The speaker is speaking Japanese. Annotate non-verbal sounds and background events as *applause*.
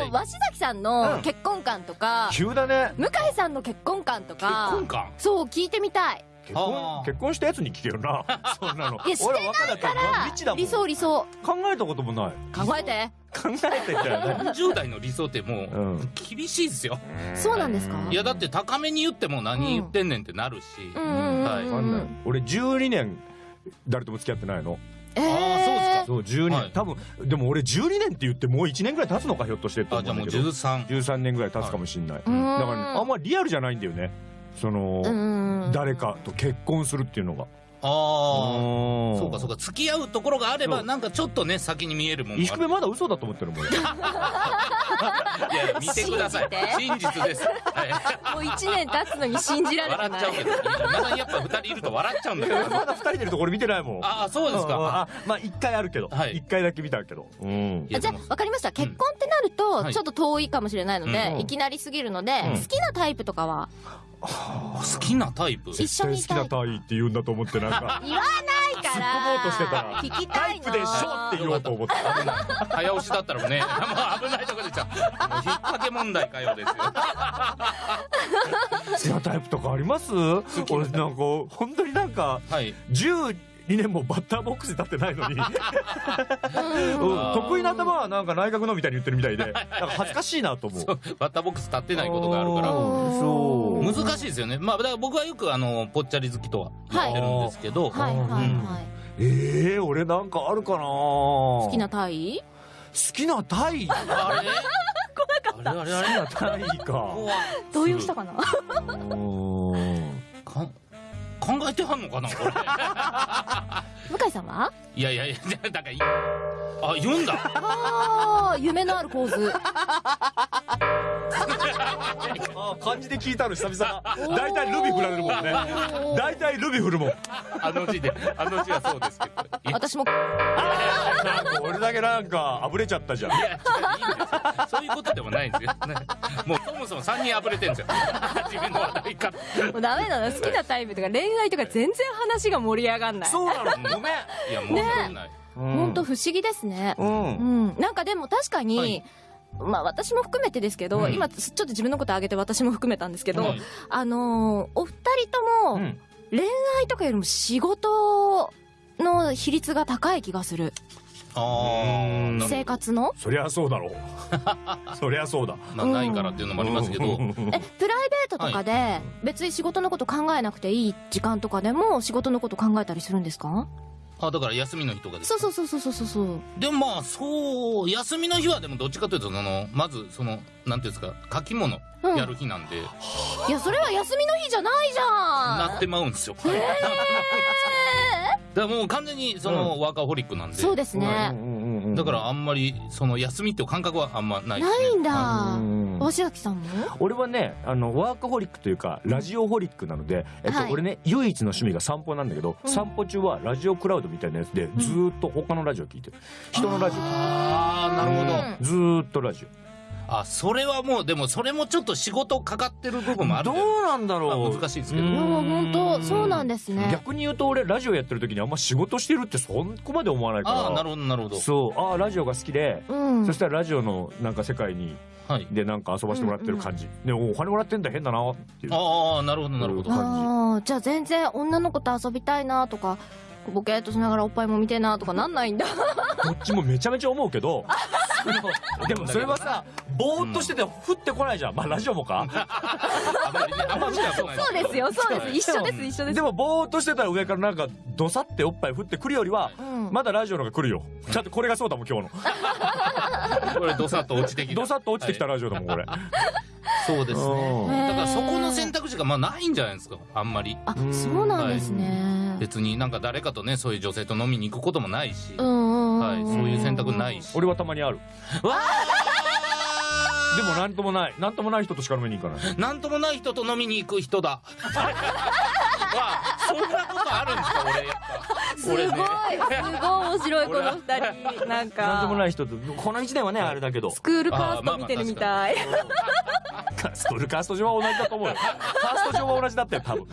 はい。鷲崎さんのうん。結婚観とか、急だね。向井さんの結婚観と結か、婚観？そう、聞いてみたい。結婚結婚したやつに聞けよな。*laughs* そんなの。いやして俺若だから。理想理想。考えたこともない。考えて。考えてたよね。40代の理想ってもううん。厳しいですよ。そうなんですか？いやだって高めに言っても何言ってんねんってなるし、うんうんはい。俺12年誰とも付き合ってないの。えああそうですかそう12年、はい。多分でも俺12年って言ってもう1年ぐらい経つのかひょっとしてってあじゃあもう思うんだけど13 13年ぐらい経つかもしんない、うーんだから、ね、あんまりリアルじゃないんだよね。その、うん。誰かと結婚するっていうのがああそそうかそうか。付き合うところがあればなんかちょっとね先に見えるもん石首まだ嘘だと思ってるもん俺。いや見てください。真実です、はい、もう一年経つのに信じられてない。笑っちゃうけどまだやっぱ二人いると笑っちゃうんだけどまだ2人でるとこ俺見てないもん。ああそうですうんうん。かあまあ1回あるけど、はい。1回だけ見たけど。うん。じゃあ、わかりました。結婚ってなるはい。と、ちょっと遠いかもしれないので、うん。いきなりすぎるので、うん。好きなタイプとかは？好きなタイプ？一緒好きなタイって言うんだと思ってなんか。言わないから。突っ込もうとしてたら聞きタイたいの。プでしょって言おうと思って早押しだったらね。もう危ないとこでしたもう引っ掛け問題かよですよ。*laughs* 好きなタイプとかあります？俺なんか本当になんかはい12年もバッターボックスに立ってないのに、*laughs* うん。得意な頭はなんか内閣のみたいに言ってるみたいで。なんか恥ずかしいなと思う。バッターボックス立ってないことがあるから。そう。難しいですよね。まあだから僕はよくあのぽっちゃり好きとは言ってるんですけど、はいはいはい。ええー、俺なんかあるかな。好好きなタイ？好きなタイ？あれ？*laughs* あれあれあれ好きなタイか。ここは動揺したかな？考えてはんのかなこれ。*laughs* 向井さんは？いやいやいやだからいあ読んだ。ああ、夢のある構図。あ漢字で聞いたの久々。だ大体ルビ振られるもんね。大体ルビ振るもん。あの字であの字はそうですけど。私も、なんか俺だけなんかあぶれちゃったじゃん。いやそういうことでもないんですよ、ね、もうそもそも3人あぶれてるんですよ。自分の話題から。もうダメなの。好きなタイプとか恋愛とか全然話が盛り上がんない。そうなの。ごめん。いやもうそんな。い、本当不思議ですね。うん。うん。なんかでも確かに、はいまあ私も含めてですけど、うん。今ちょっと自分のこと挙げて私も含めたんですけど、はいあのーお二人とも、うん。恋愛とかよりも仕事の比率が高い気がする。あ生活の？そりゃそうだろう。*laughs* そりゃそうだ。まあないからっていうのもありますけど、え、プライベートとかで、別に仕事のこと考えなくていい時間とかでも仕事のこと考えたりするんですか？あだから休みの日とかですか？そうそうそうそうそうそう。でもまあそう休みの日はでもどっちかというとそのまずそのなんていうんですか書き物うん。やる日なんで、いや、それは休みの日じゃないじゃん。なってまうんですよ、*laughs* だからもう完全にそのワーカホリックなんで、そうですね。だからあんまりその休みっていう感覚はあんまないね。ないんだ。うん。鷲崎さんも？俺はねあのワーカホリックというかラジオホリックなので、えっとはい。俺ね唯一の趣味が散歩なんだけど、うん。散歩中はラジオクラウドみたいなやつでずーっと他のラジオ聞いてる。人のラジああなるほど、うん。オずーっとラジあそれはもうでもそれもちょっと仕事かかってる部分もあるんで。うなんだろう、まあ難しいですけど。ういや、ん本当そうなんですね。逆に言うと俺ラジオやってる時にあんま仕事してるってそこまで思わないから。ああなるほどなるほど。そう。ああラジオが好きで、うん。そしたらラジオのなんか世界にはい。でなんか遊ばしてもらってる感じ、でおお金もらってんだ変だなっていう。ああなるほどなるほど。うんああ、じゃあ全然女の子と遊びたいなとか、ボケーっとしながらおっぱいも見てえなとかなんないんだ。どっちもめちゃめちゃ思うけど *laughs* *laughs* でもそれはさぼーっとしてて降ってこないじゃん。まあラジオもか。*laughs* そうですよ、そうです。一緒です、一緒ですで。もぼーっとしてたら上からなんかどさっておっぱい降ってくるよりはうん。まだラジオの方が来るよ。ちゃんとこれがそうだもん今日これドサッと落ちてきた。のどさっと落ちてきたラジオだもんこれ。そうですうん。ねだからそこの選択肢がまあないんじゃないですかあんまり。あ、そうなんですね。別になんか誰かとねそういう女性と飲みに行くこともないし。はい、そういう選択ないし。俺はたまにある。*laughs* わでもなんともない。なんともない人としか飲みに行かない。ーなんともない人と飲みに行く人だ。*laughs* わそんなあるんですか俺やっぱ。すごい、すごい面白い、この二人。なんか。なんともない人とこの1年はねあれだけど。スクールカースト見てるみたい。スクールカースト上は同じだと思うよ。カースト上は同じだったよ多分